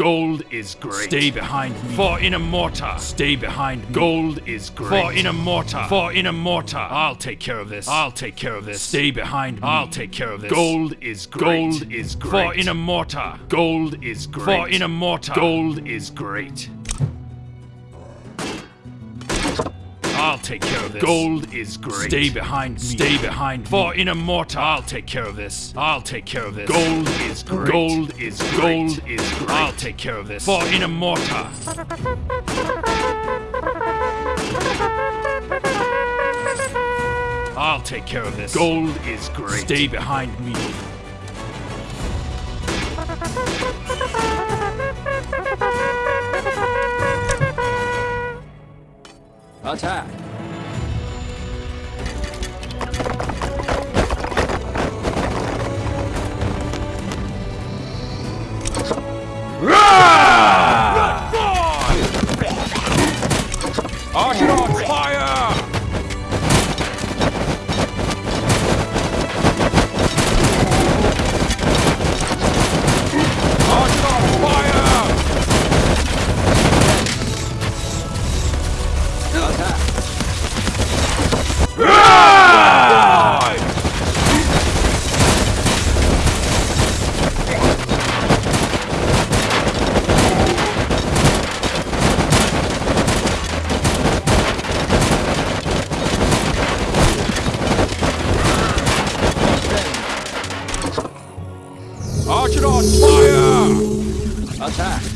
Gold is great. Stay behind me. For in a mortar. Stay behind me. Gold is great. For in a mortar. For in a mortar. I'll take care of this. I'll take care of this. Stay behind me. I'll take care of this. Gold is great. Gold is great. For in a mortar. Gold is great. For in a mortar. Gold is great. Take care of this. Gold is great. Stay behind me. Stay behind me. For in a mortar. I'll take care of this. I'll take care of this. Gold is great. Gold is great. Gold is great. I'll take care of this. For in a mortar. I'll take care of this. Gold is great. Stay behind me. Attack! Hard Watch it on fire! Attack!